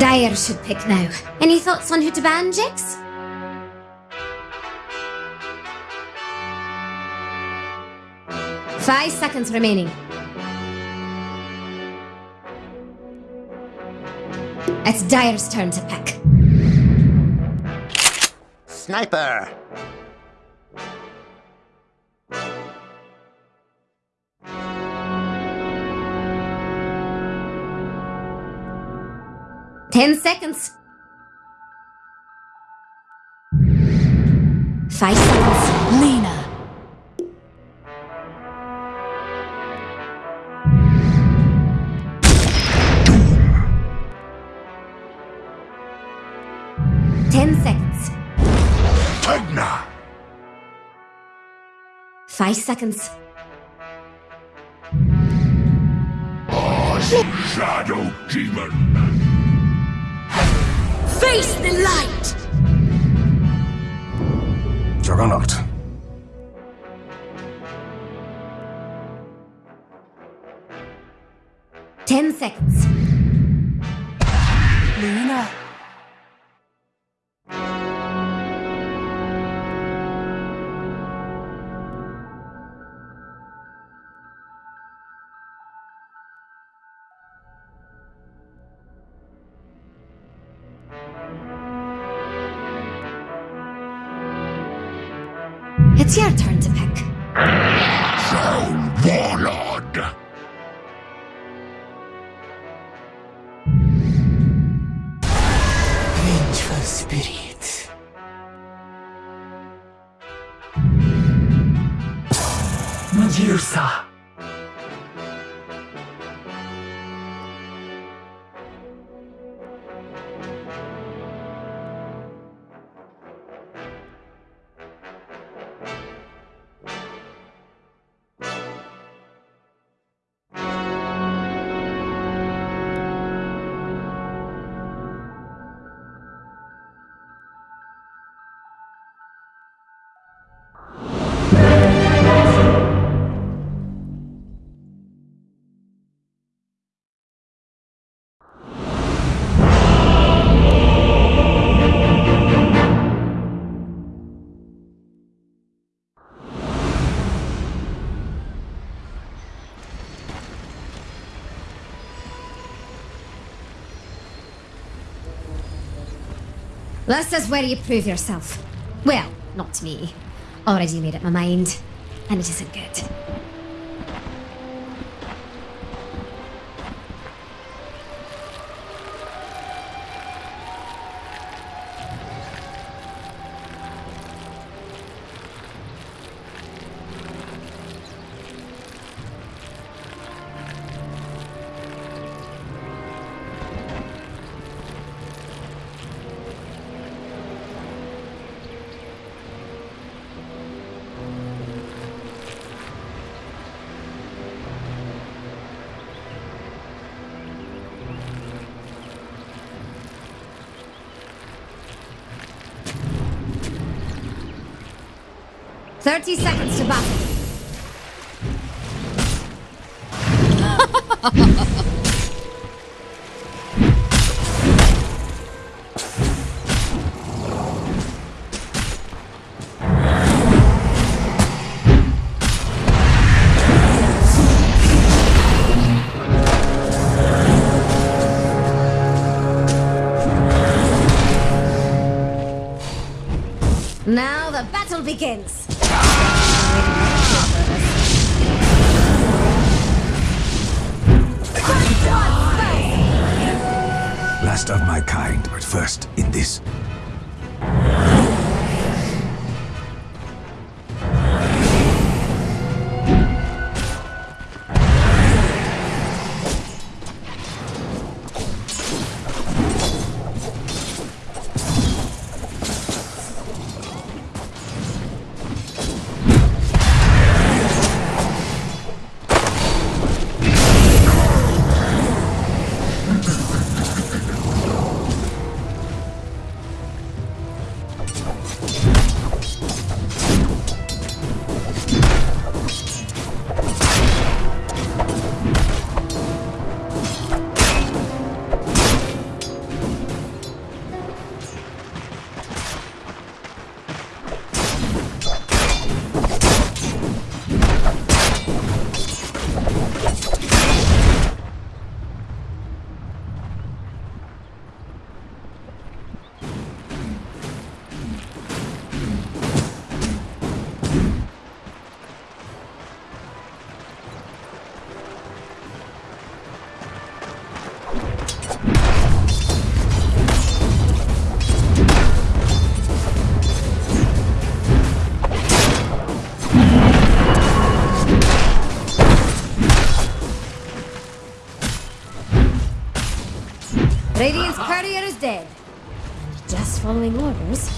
Dire should pick now. Any thoughts on who to ban, Jix? Five seconds remaining. It's Dire's turn to pick. Sniper! Seconds. Five seconds. Lina. Ten seconds. Tegna! Five seconds. Shadow Demon! Face the light! Juggernaut. Ten seconds. It's your turn to pick. Soul Warlord! Vengeful spirit. Medusa. This is where you prove yourself. Well, not me. Already made up my mind. And it isn't good. Thirty seconds to battle. Now the battle begins. Last of my kind, but first in this. Following orders.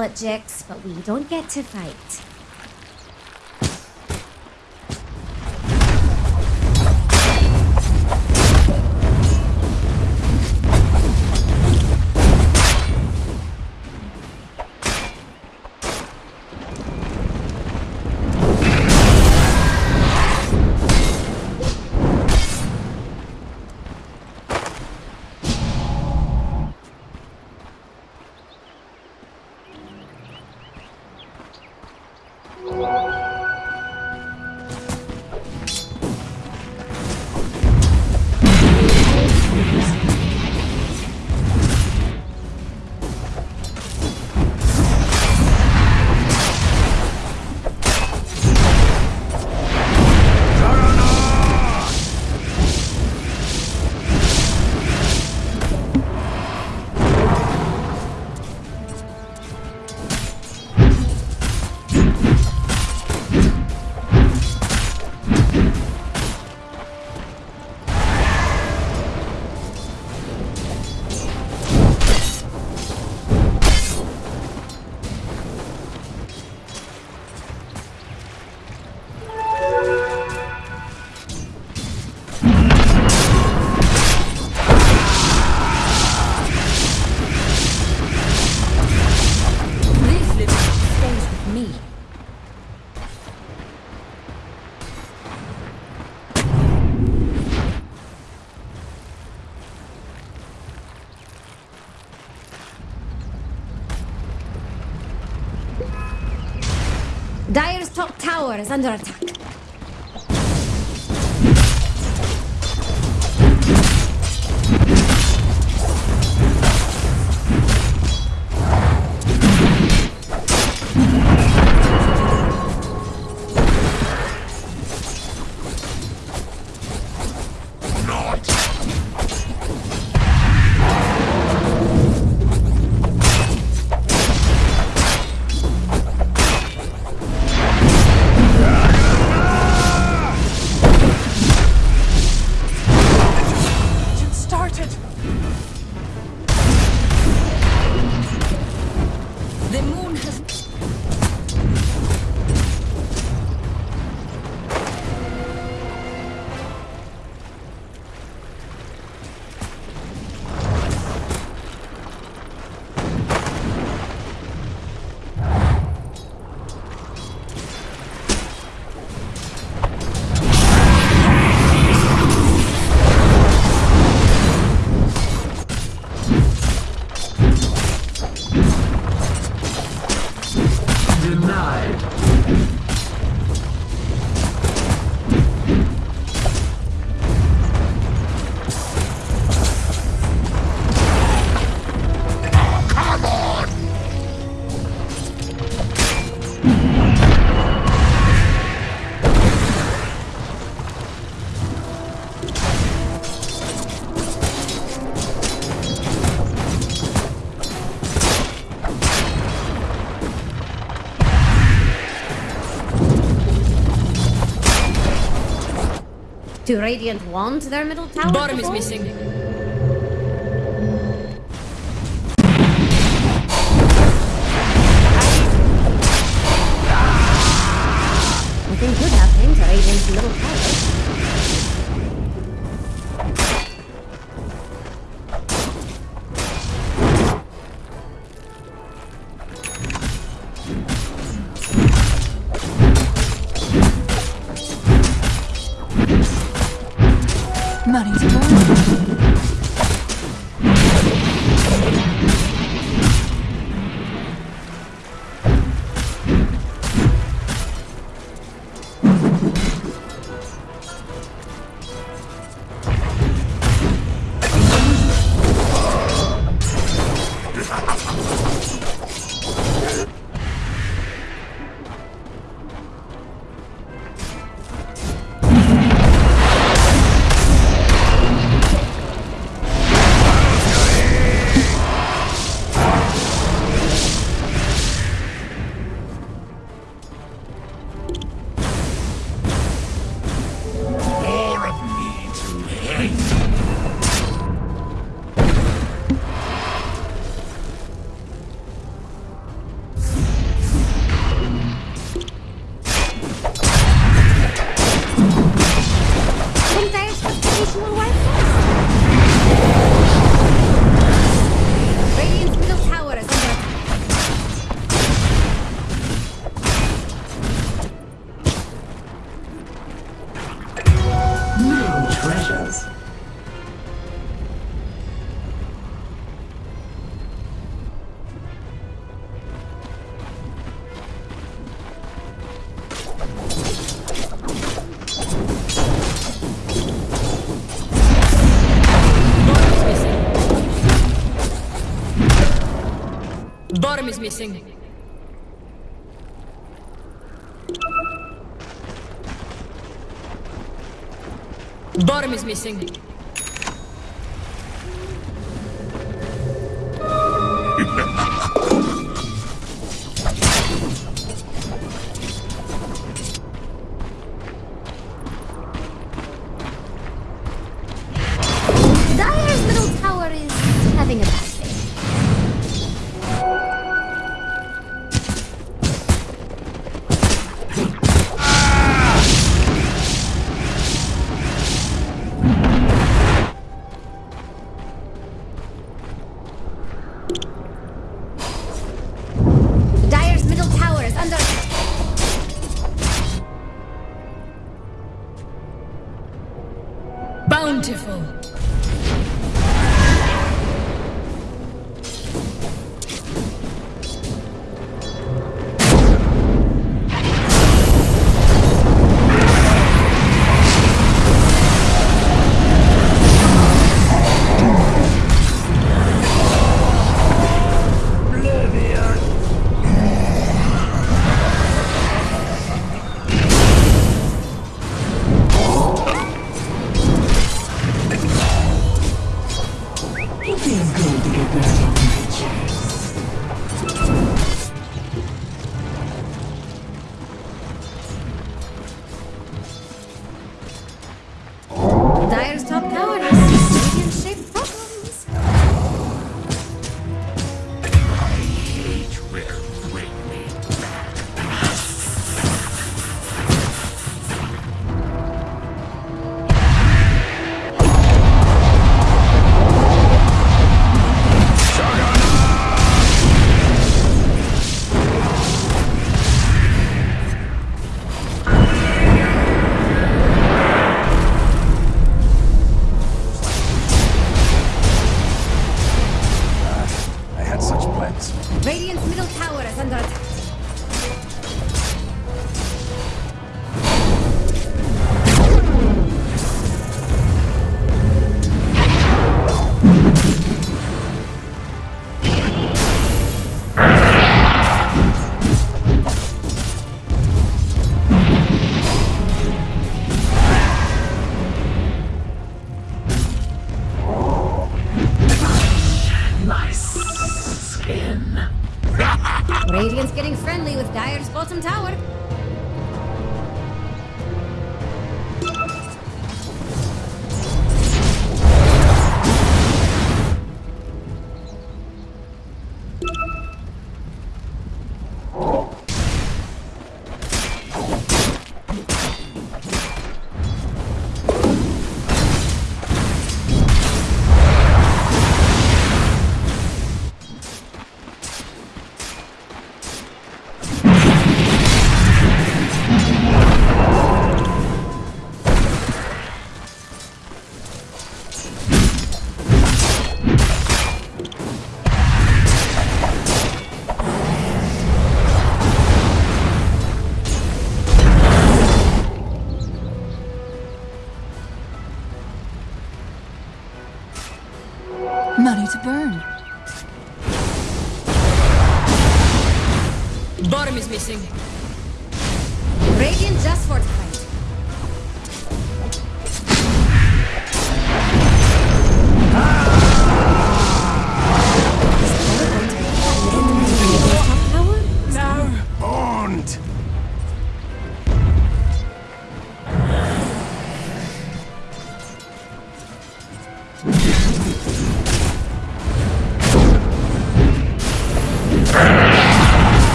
To Jix, but we don't get to fight. Top Do Radiant want their middle tower. Bottom is missing. Racing. Bottom is missing.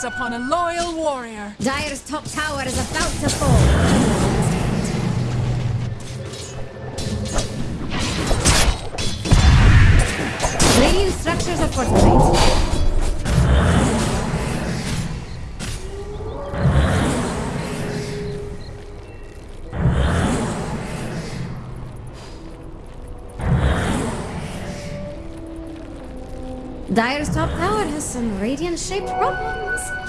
comes upon a loyal warrior. Dire's top tower is about to fall. Radiant structures are fortified. Dire's top some radiant-shaped problems.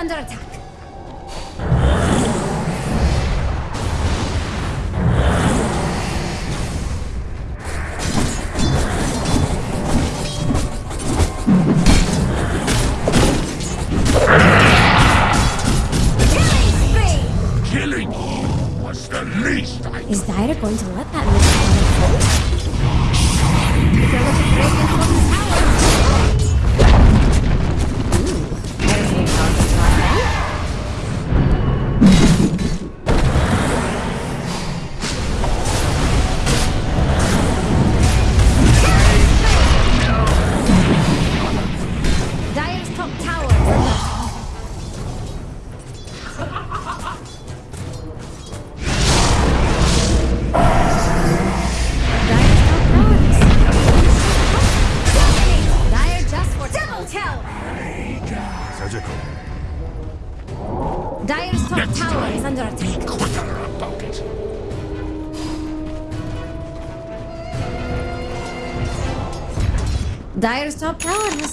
딴 자랑 자.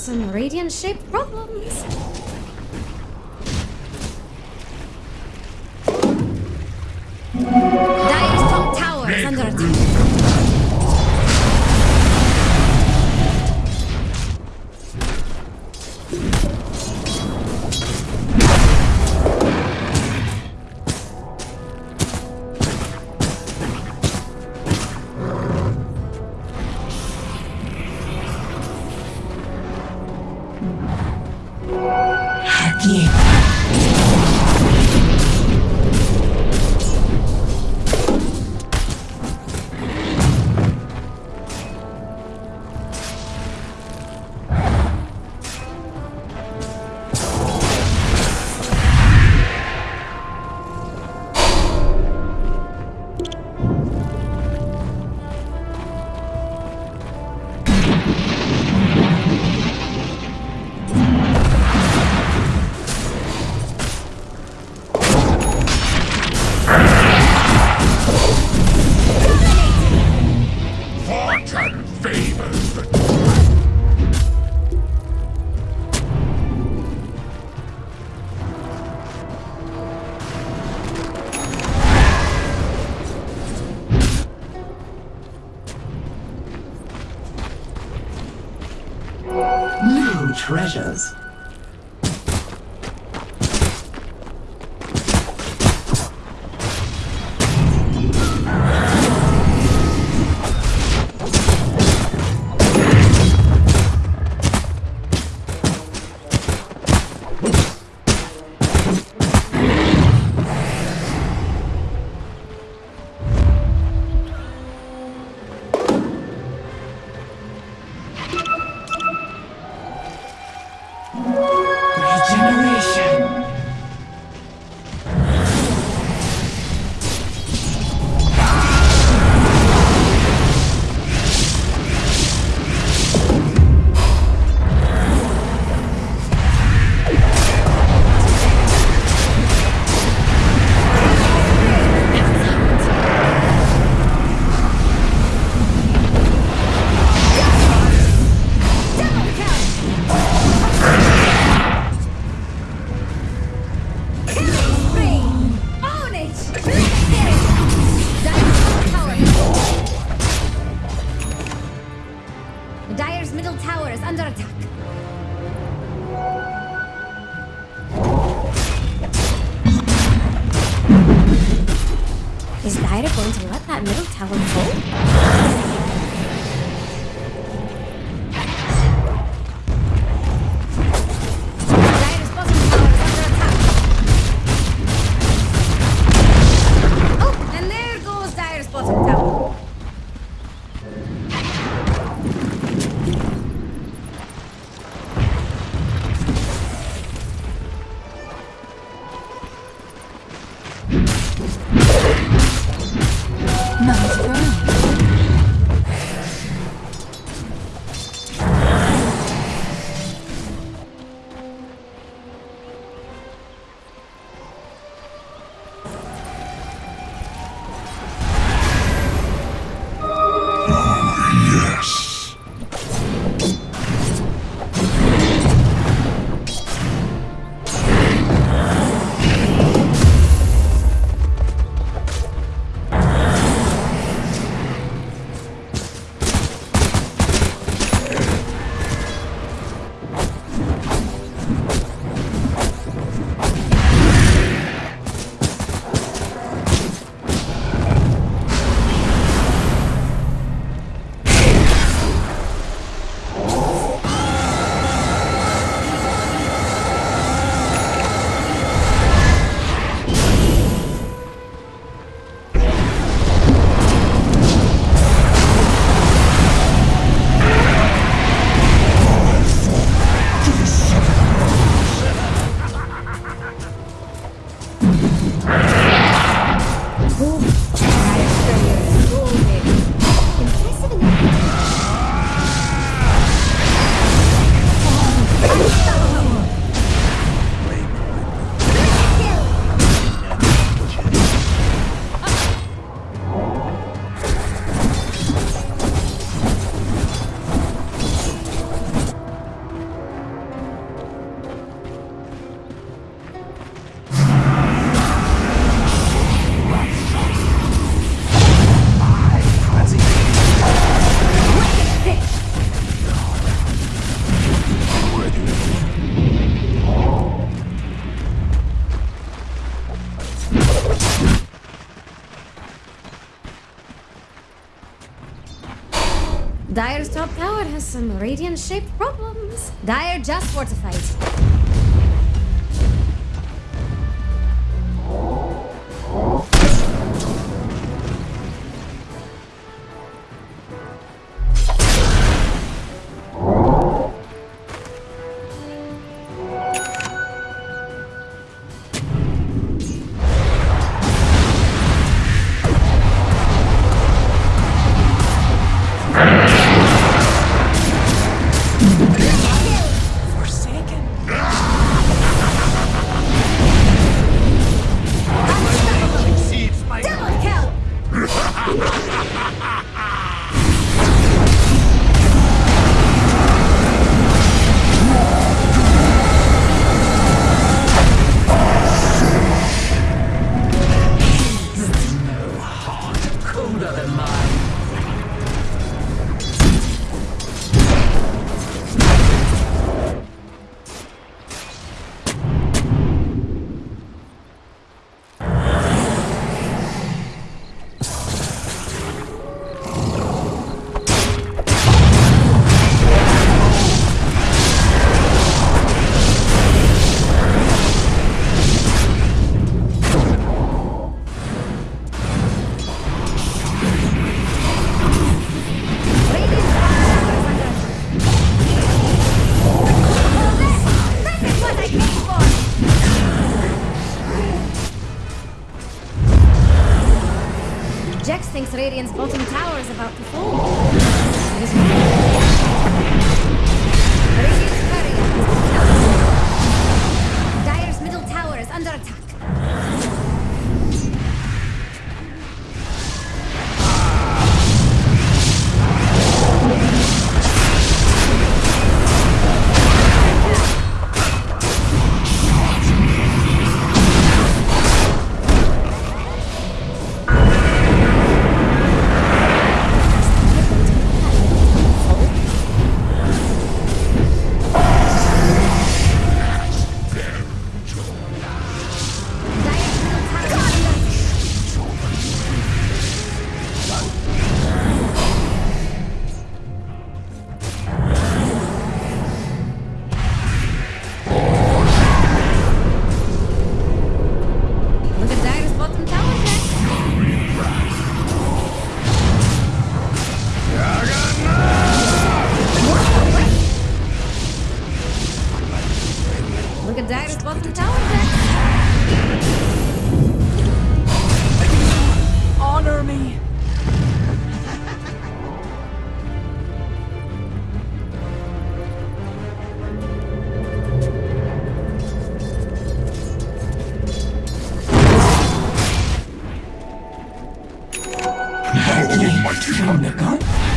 Some radiant-shaped problems. Dire's top tower has some radiant-shaped problems. Dire just fortified. Radiant's bottom tower is about to fall. my team.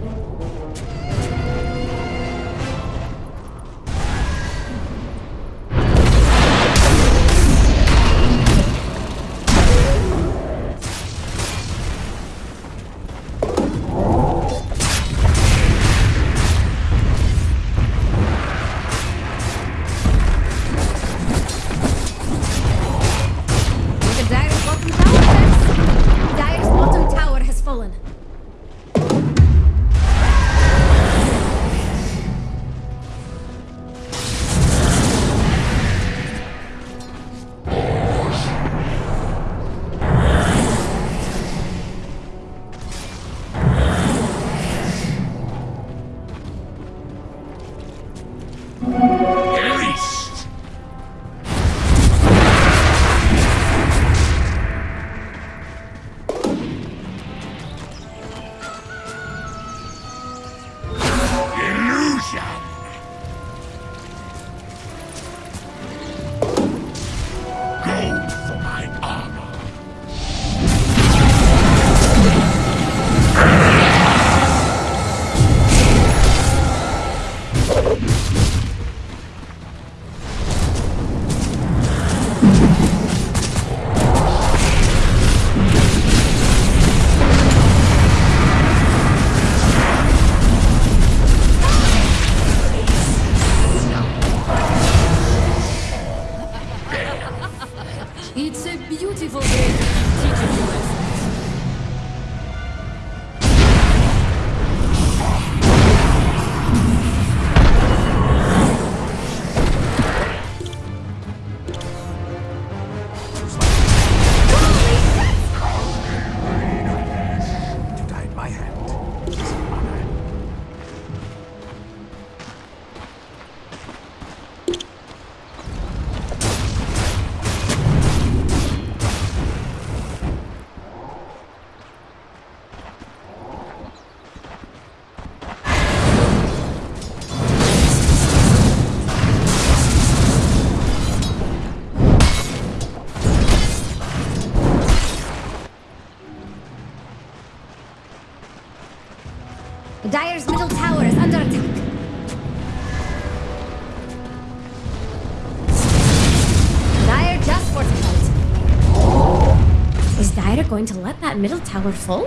that middle tower full?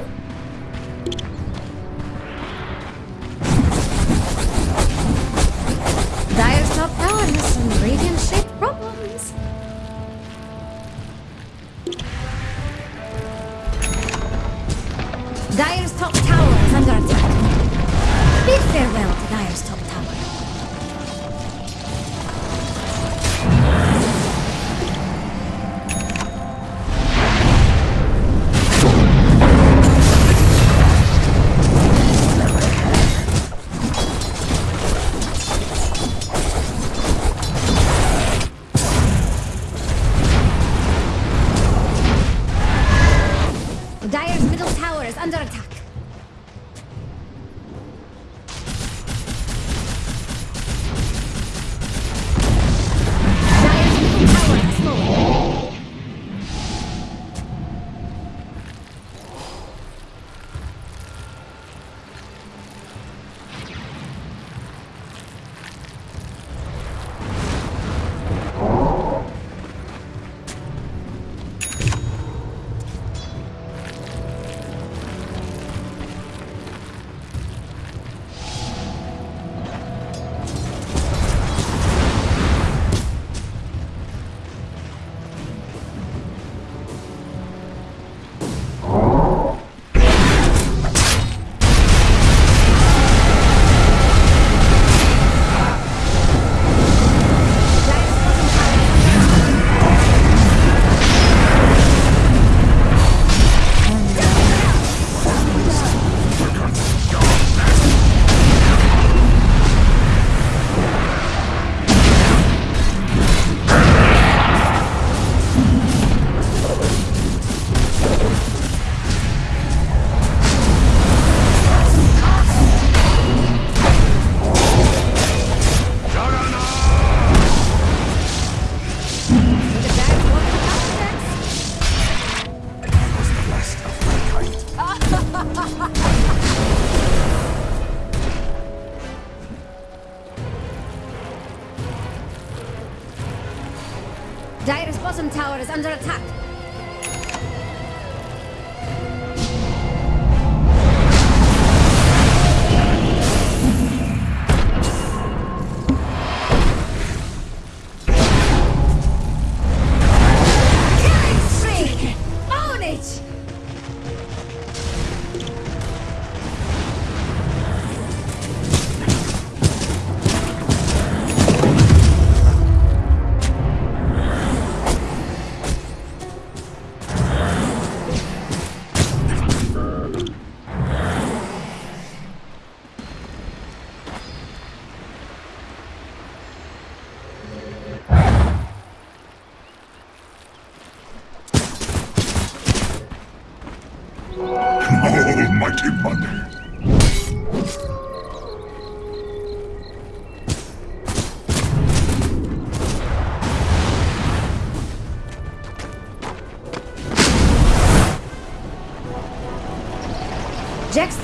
Dire's top tower has some gradient-shaped problems. Dire's top tower is under attack. Bid farewell to Dire's top tower.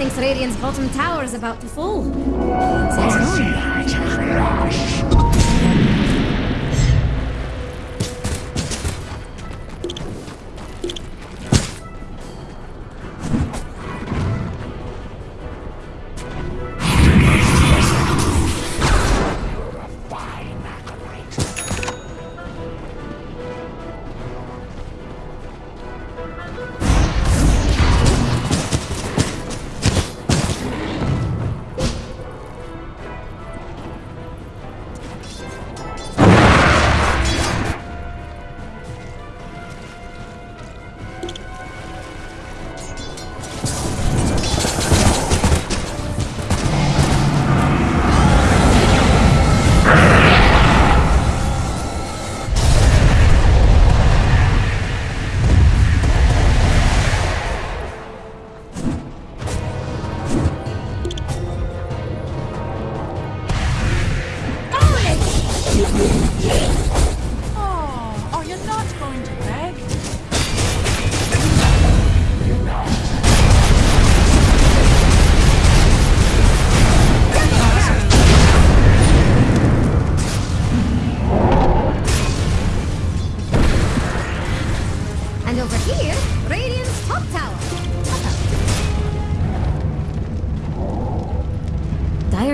Thinks Radiant's bottom tower is about to fall.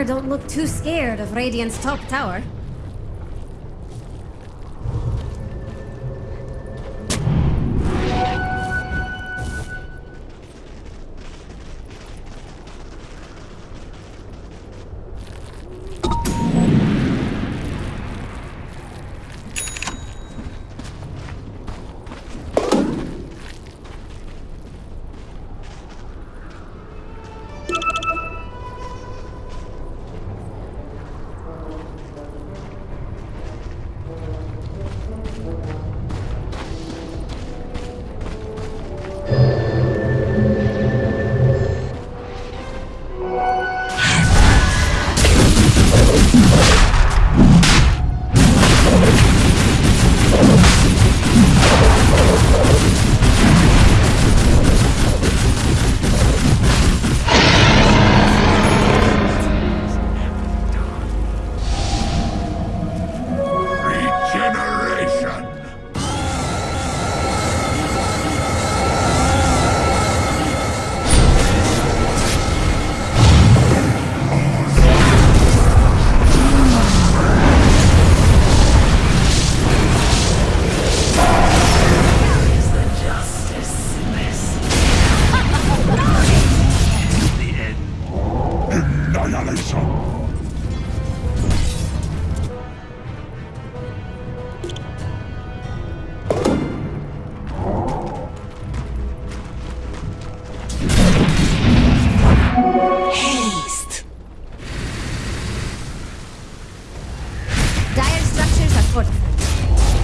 Don't look too scared of Radiant's top tower. Dial Structures erfunden.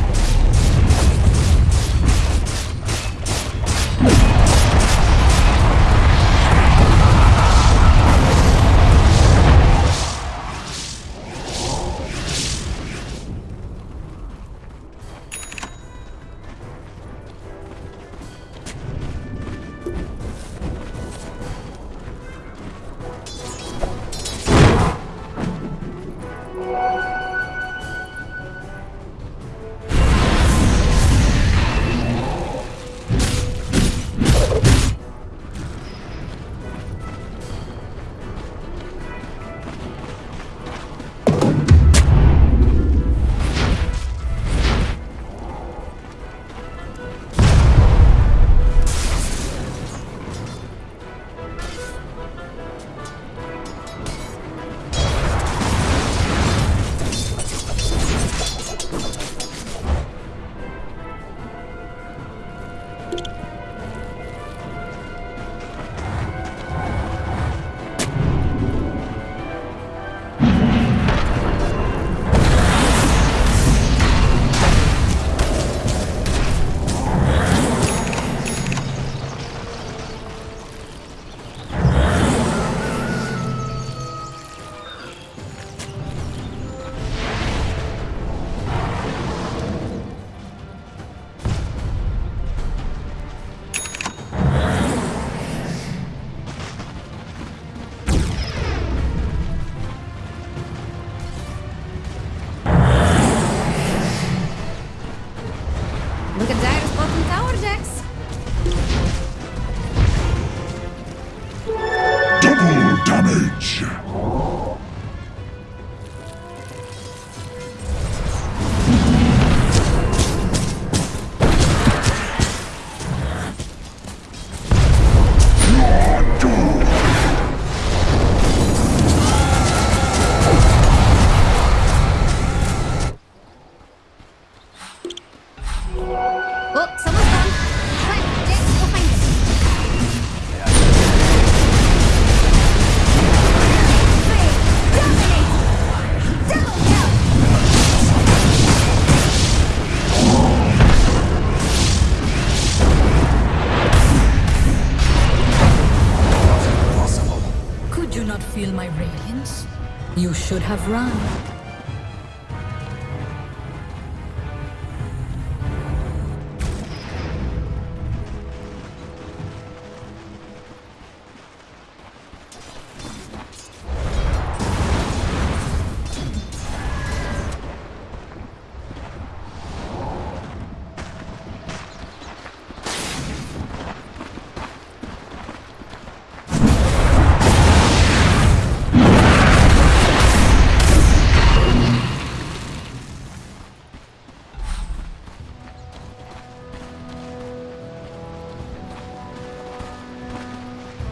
Have run.